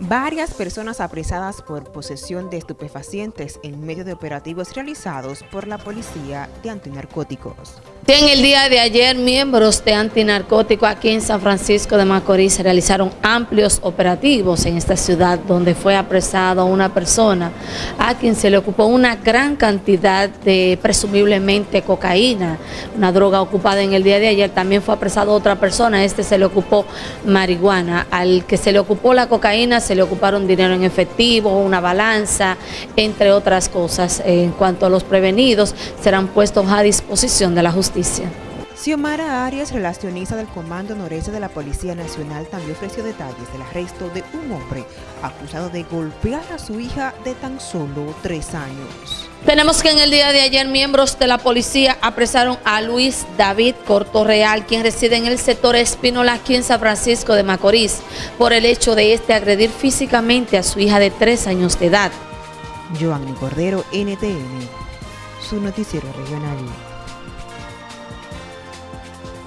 Varias personas apresadas por posesión de estupefacientes en medio de operativos realizados por la Policía de Antinarcóticos. En el día de ayer, miembros de Antinarcótico aquí en San Francisco de Macorís realizaron amplios operativos en esta ciudad donde fue apresado una persona a quien se le ocupó una gran cantidad de presumiblemente cocaína, una droga ocupada en el día de ayer. También fue apresado otra persona, este se le ocupó marihuana. Al que se le ocupó la cocaína se le ocuparon dinero en efectivo, una balanza, entre otras cosas. En cuanto a los prevenidos, serán puestos a disposición de la justicia. Xiomara Arias, relacionista del Comando Noreste de la Policía Nacional, también ofreció detalles del arresto de un hombre acusado de golpear a su hija de tan solo tres años. Tenemos que en el día de ayer miembros de la policía apresaron a Luis David Cortorreal, quien reside en el sector Espínola aquí en San Francisco de Macorís, por el hecho de este agredir físicamente a su hija de tres años de edad. Joanny Cordero, NTN, su noticiero regional.